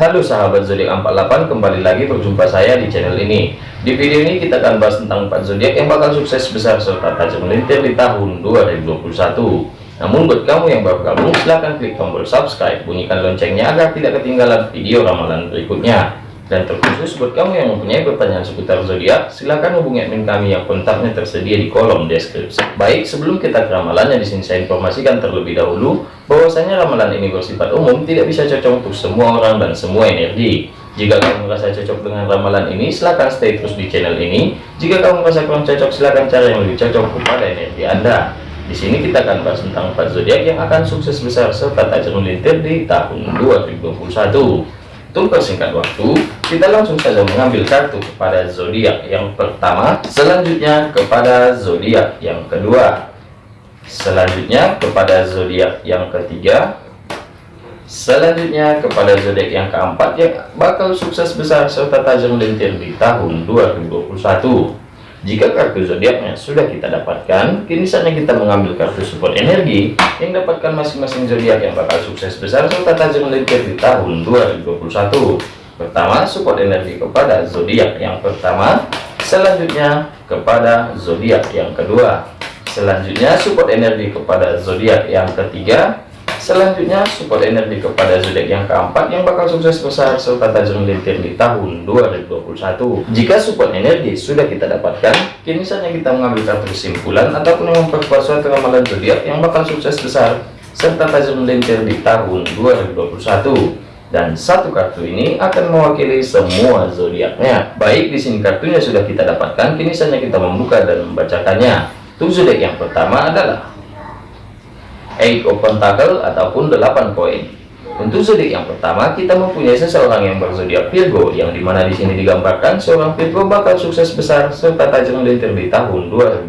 Halo sahabat zodiak 48 kembali lagi berjumpa saya di channel ini. Di video ini kita akan bahas tentang 4 zodiak yang bakal sukses besar serta tajam melintir di tahun 2021 namun buat kamu yang baru gabung silahkan klik tombol subscribe bunyikan loncengnya agar tidak ketinggalan video ramalan berikutnya dan terkhusus buat kamu yang mempunyai pertanyaan seputar zodiak, silahkan hubungi admin kami yang kontaknya tersedia di kolom deskripsi. Baik, sebelum kita ke ramalannya di sini saya informasikan terlebih dahulu bahwasanya ramalan ini bersifat umum, tidak bisa cocok untuk semua orang dan semua energi. Jika kamu merasa cocok dengan ramalan ini, silahkan stay terus di channel ini. Jika kamu merasa kurang cocok, silahkan cari yang lebih cocok kepada energi Anda. Di sini kita akan bahas tentang empat zodiak yang akan sukses besar serta tajam melintir di tahun 2021. Untuk persingkat waktu, kita langsung saja mengambil kartu kepada zodiak yang pertama, selanjutnya kepada zodiak yang kedua, selanjutnya kepada zodiak yang ketiga, selanjutnya kepada zodiak yang keempat yang bakal sukses besar serta tajam lintir di tahun 2021. Jika kartu zodiaknya sudah kita dapatkan, kini saatnya kita mengambil kartu support energi yang dapatkan masing-masing zodiak yang bakal sukses besar serta tajam melintir di tahun 2021. Pertama, support energi kepada zodiak yang pertama, selanjutnya kepada zodiak yang kedua, selanjutnya support energi kepada zodiak yang ketiga, Selanjutnya, support energi kepada zodiak yang keempat yang bakal sukses besar serta tajam melintir di tahun 2021. Jika support energi sudah kita dapatkan, kini saatnya kita mengambil kartu kesimpulan ataupun memperkuat suatu ramalan zodiak yang bakal sukses besar serta tajam melintir di tahun 2021 dan satu kartu ini akan mewakili semua zodiaknya. Baik, di sini kartunya sudah kita dapatkan, kini saatnya kita membuka dan membacakannya. Untuk zodiak yang pertama adalah Eight of Pentacle ataupun 8 koin. Untuk zodiak yang pertama, kita mempunyai seseorang yang berzodiak Virgo, yang di mana di sini digambarkan seorang Virgo bakal sukses besar serta tajam melintir di tahun 2021.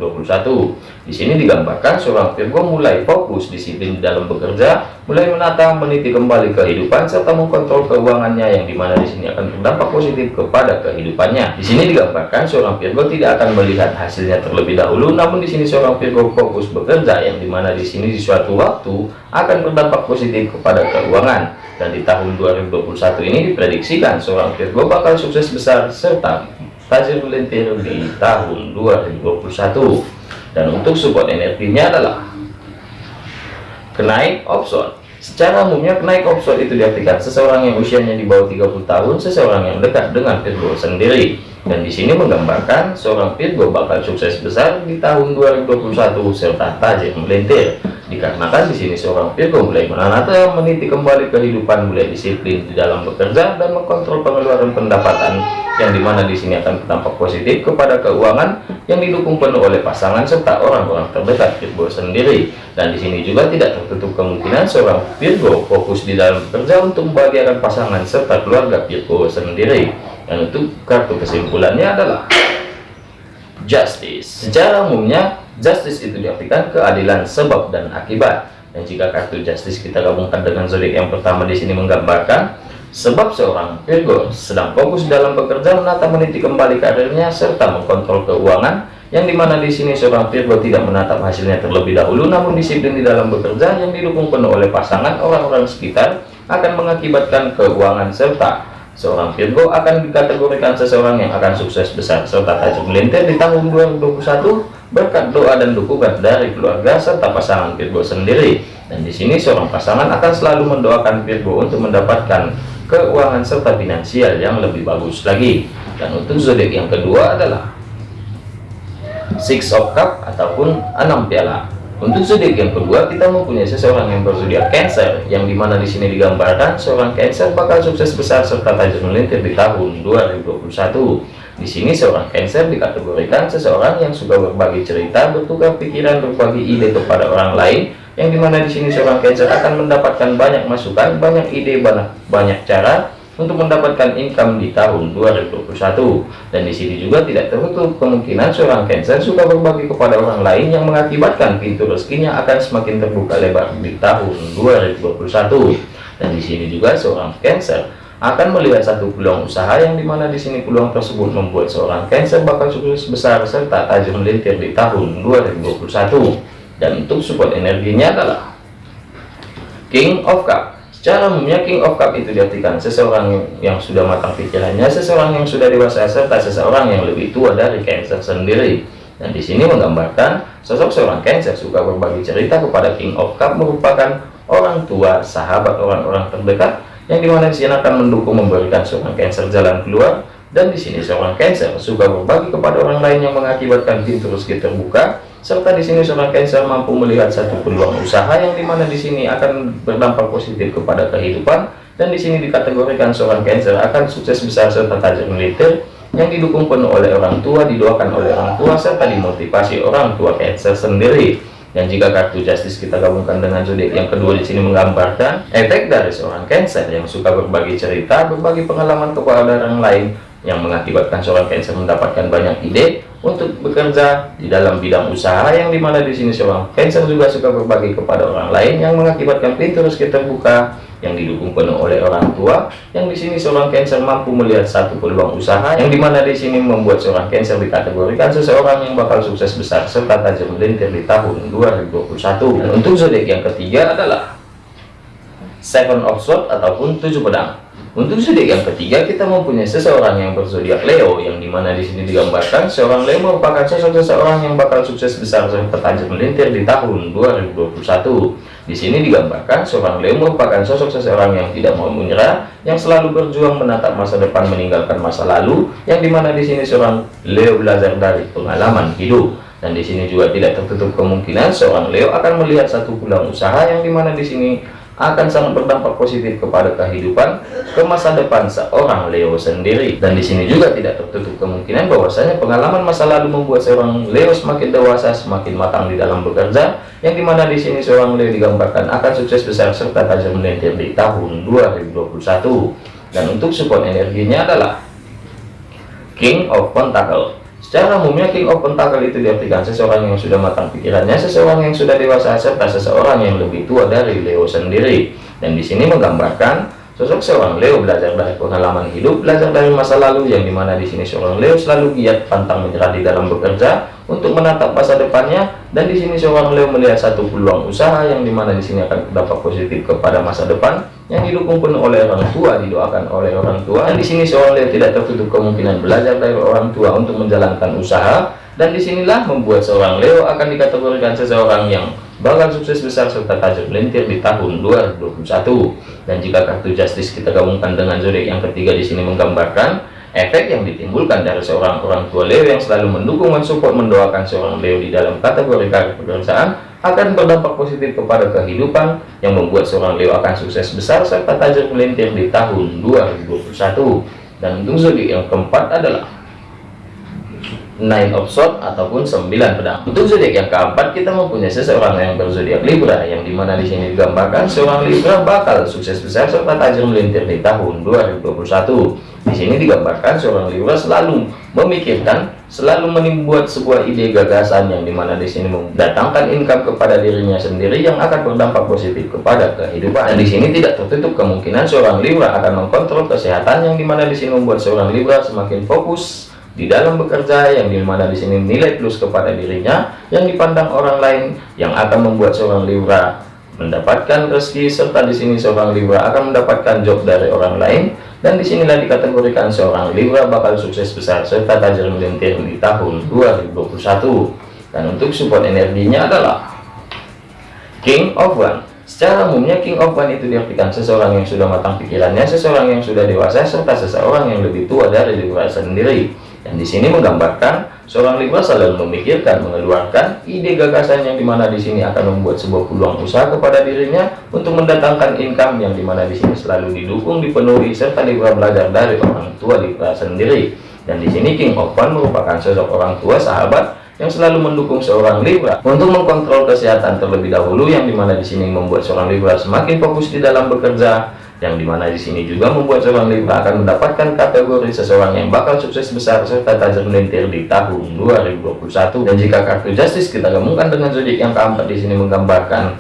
Di sini digambarkan seorang Virgo mulai fokus disiplin dalam bekerja, mulai menata meniti kembali kehidupan serta mengkontrol keuangannya yang di mana di sini akan berdampak positif kepada kehidupannya. Di sini digambarkan seorang Virgo tidak akan melihat hasilnya terlebih dahulu, namun di sini seorang Virgo fokus bekerja yang di mana di sini di suatu waktu akan berdampak positif kepada keuangan. Dan di tahun 2021 ini diprediksikan seorang Virgo bakal sukses besar serta tajam melintir di tahun 2021 dan untuk support energinya adalah kenaik option secara umumnya kenaik option itu diartikan seseorang yang usianya di bawah 30 tahun seseorang yang dekat dengan Virgo sendiri dan di sini menggambarkan seorang Virgo bakal sukses besar di tahun 2021 serta tajam melintir. Dikarenakan di sini seorang Virgo mulai menanata meniti kembali kehidupan mulai disiplin di dalam bekerja dan mengkontrol pengeluaran pendapatan yang di mana di sini akan berdampak positif kepada keuangan yang didukung penuh oleh pasangan serta orang-orang terdekat Virgo sendiri. Dan di sini juga tidak tertutup kemungkinan seorang Virgo fokus di dalam bekerja untuk membahagiakan pasangan serta keluarga Virgo sendiri dan untuk kartu kesimpulannya adalah justice. Secara umumnya justice itu diartikan keadilan sebab dan akibat. Dan jika kartu justice kita gabungkan dengan zodiak yang pertama di sini menggambarkan Sebab seorang Virgo sedang fokus dalam bekerja menata meniti kembali karirnya serta mengkontrol keuangan yang di mana di sini seorang Virgo tidak menatap hasilnya terlebih dahulu namun disiplin di dalam bekerja yang didukung penuh oleh pasangan orang-orang sekitar akan mengakibatkan keuangan serta seorang Virgo akan dikategorikan seseorang yang akan sukses besar. Serta tajam melintir di tahun 2021 berkat doa dan dukungan dari keluarga serta pasangan Virgo sendiri. Dan di sini seorang pasangan akan selalu mendoakan Virgo untuk mendapatkan keuangan serta finansial yang lebih bagus lagi. Dan untuk zodiak yang kedua adalah six of cup ataupun enam piala untuk zodiak yang kedua kita mempunyai seseorang yang berzodiak Cancer yang di mana di sini digambarkan seorang Cancer bakal sukses besar serta tajam melintir di tahun 2021 di sini seorang Cancer dikategorikan seseorang yang suka berbagi cerita bertukar pikiran berbagi ide kepada orang lain yang di mana di sini seorang Cancer akan mendapatkan banyak masukan banyak ide banyak banyak cara untuk mendapatkan income di tahun 2021 dan di sini juga tidak tertutup kemungkinan seorang Cancer suka berbagi kepada orang lain yang mengakibatkan pintu rezekinya akan semakin terbuka lebar di tahun 2021 dan di sini juga seorang Cancer akan melihat satu peluang usaha yang di mana di sini peluang tersebut membuat seorang Cancer bakal sukses besar serta tajam melintir di tahun 2021 dan untuk support energinya adalah King of Cup Secara umumnya King of Cup itu diartikan seseorang yang sudah matang pikirannya, seseorang yang sudah dewasa, serta seseorang yang lebih tua dari Cancer sendiri. Dan di sini menggambarkan sosok seorang Cancer suka berbagi cerita kepada King of Cup merupakan orang tua, sahabat, orang-orang terdekat yang di mana di sini akan mendukung memberikan seorang Cancer jalan keluar. Dan di sini seorang Cancer suka berbagi kepada orang lain yang mengakibatkan pintu rezeki terbuka serta di sini seorang Cancer mampu melihat satu peluang usaha yang di mana di sini akan berdampak positif kepada kehidupan dan di sini dikategorikan seorang Cancer akan sukses besar serta tajam militer yang didukung penuh oleh orang tua didoakan oleh orang tua serta dimotivasi orang tua Cancer sendiri. Dan jika kartu justice kita gabungkan dengan zodiak yang kedua di sini menggambarkan efek dari seorang Cancer yang suka berbagi cerita berbagi pengalaman kepada orang lain yang mengakibatkan seorang Cancer mendapatkan banyak ide untuk bekerja di dalam bidang usaha yang di mana di sini seorang Cancer juga suka berbagi kepada orang lain yang mengakibatkan pintu rezeki terbuka yang didukung penuh oleh orang tua yang di sini seorang Cancer mampu melihat satu peluang usaha yang di mana di sini membuat seorang Cancer dikategorikan seseorang yang bakal sukses besar serta tajam melintir di tahun 2021 dan untuk zodiak yang ketiga adalah Seven of Swords ataupun tujuh pedang untuk zodiak yang ketiga, kita mempunyai seseorang yang berzodiak Leo, yang di mana di sini digambarkan seorang Leo merupakan sosok seseorang yang bakal sukses besar serta tajam melintir di tahun 2021. Di sini digambarkan seorang Leo merupakan sosok seseorang yang tidak mau menyerah, yang selalu berjuang menatap masa depan meninggalkan masa lalu, yang di mana di sini seorang Leo belajar dari pengalaman hidup. Dan di sini juga tidak tertutup kemungkinan seorang Leo akan melihat satu pulang usaha yang di mana di sini akan sangat berdampak positif kepada kehidupan ke masa depan seorang Leo sendiri. Dan di sini juga tidak tertutup kemungkinan bahwasanya pengalaman masa lalu membuat seorang Leo semakin dewasa semakin matang di dalam bekerja yang di mana di sini seorang Leo digambarkan akan sukses besar serta tajam melintir di tahun 2021 dan untuk support energinya adalah King of Pentacle Secara umumnya King of Pentacle itu diartikan seseorang yang sudah matang pikirannya, seseorang yang sudah dewasa, serta seseorang yang lebih tua dari Leo sendiri. Dan di sini menggambarkan sosok seorang Leo belajar dari pengalaman hidup, belajar dari masa lalu, yang di mana di sini seorang Leo selalu giat pantang menyerah di dalam bekerja untuk menatap masa depannya. Dan di sini seorang Leo melihat satu peluang usaha yang di mana di sini akan berdampak positif kepada masa depan yang didukung penuh oleh orang tua didoakan oleh orang tua. Dan di sini seorang Leo tidak tertutup kemungkinan belajar dari orang tua untuk menjalankan usaha. Dan di sinilah membuat seorang Leo akan dikategorikan seseorang yang bakal sukses besar serta tajam melintir di tahun 2021 dan jika kartu justice kita gabungkan dengan zodiak yang ketiga di sini menggambarkan efek yang ditimbulkan dari seorang orang tua Leo yang selalu mendukung dan support mendoakan seorang Leo di dalam kategori karir pekerjaan akan berdampak positif kepada kehidupan yang membuat seorang Leo akan sukses besar serta tajam melintir di tahun 2021 dan untuk zodiak yang keempat adalah nine of swords ataupun sembilan pedang. Untuk zodiak yang keempat kita mempunyai seseorang yang berzodiak Libra yang di mana di sini digambarkan seorang Libra bakal sukses besar serta tajam melintir di tahun 2021 di sini digambarkan seorang Libra selalu memikirkan selalu membuat sebuah ide gagasan yang di mana di sini mendatangkan income kepada dirinya sendiri yang akan berdampak positif kepada kehidupan dan di sini tidak tertutup kemungkinan seorang Libra akan mengkontrol kesehatan yang di mana di sini membuat seorang Libra semakin fokus di dalam bekerja yang di mana di sini nilai plus kepada dirinya yang dipandang orang lain yang akan membuat seorang Libra mendapatkan rezeki serta di sini seorang Libra akan mendapatkan job dari orang lain dan di sinilah dikategorikan seorang Libra bakal sukses besar serta tajam melintir di tahun 2021 dan untuk support energinya adalah King of One Secara umumnya King of One itu diartikan seseorang yang sudah matang pikirannya, seseorang yang sudah dewasa, serta seseorang yang lebih tua dari Libra sendiri. Dan di sini menggambarkan seorang Libra selalu memikirkan, mengeluarkan ide gagasan yang di mana di sini akan membuat sebuah peluang usaha kepada dirinya untuk mendatangkan income yang di mana di sini selalu didukung, dipenuhi serta Libra belajar dari orang tua Libra sendiri. Dan di sini King One merupakan sosok orang tua sahabat yang selalu mendukung seorang Libra untuk mengkontrol kesehatan terlebih dahulu yang di mana di sini membuat seorang Libra semakin fokus di dalam bekerja yang di mana di sini juga membuat seorang Libra akan mendapatkan kategori seseorang yang bakal sukses besar serta tajam melintir di tahun 2021 dan jika kartu justice kita gabungkan dengan zodiak yang keempat di sini menggambarkan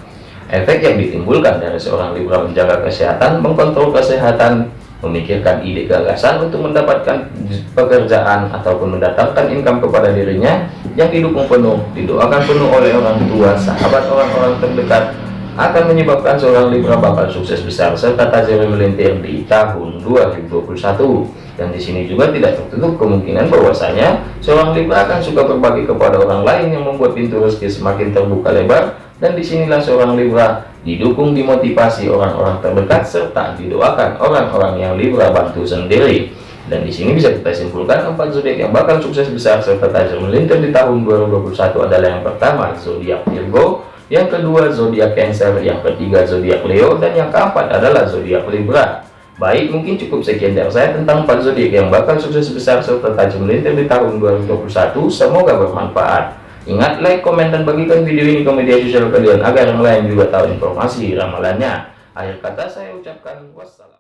efek yang ditimbulkan dari seorang Libra menjaga kesehatan mengkontrol kesehatan memikirkan ide gagasan untuk mendapatkan pekerjaan ataupun mendatangkan income kepada dirinya yang didukung penuh didoakan penuh oleh orang tua sahabat orang-orang terdekat akan menyebabkan seorang Libra bakal sukses besar serta tajam melintir di tahun 2021 dan di sini juga tidak tertutup kemungkinan bahwasanya seorang Libra akan suka berbagi kepada orang lain yang membuat pintu rezeki semakin terbuka lebar. Dan di sinilah seorang Libra didukung dimotivasi orang-orang terdekat serta didoakan orang-orang yang Libra bantu sendiri. Dan di sini bisa kita simpulkan empat zodiak yang bakal sukses besar serta tajam melintir di tahun 2021 adalah yang pertama zodiak Virgo yang kedua zodiak Cancer, yang ketiga zodiak Leo, dan yang keempat adalah zodiak Libra. Baik, mungkin cukup sekian dari saya tentang 4 zodiak yang bakal sukses besar serta tajam melintir di tahun 2021. Semoga bermanfaat. Ingat, like, komen, dan bagikan video ini ke media sosial kalian agar yang lain juga tahu informasi ramalannya. Akhir kata saya ucapkan wassalam.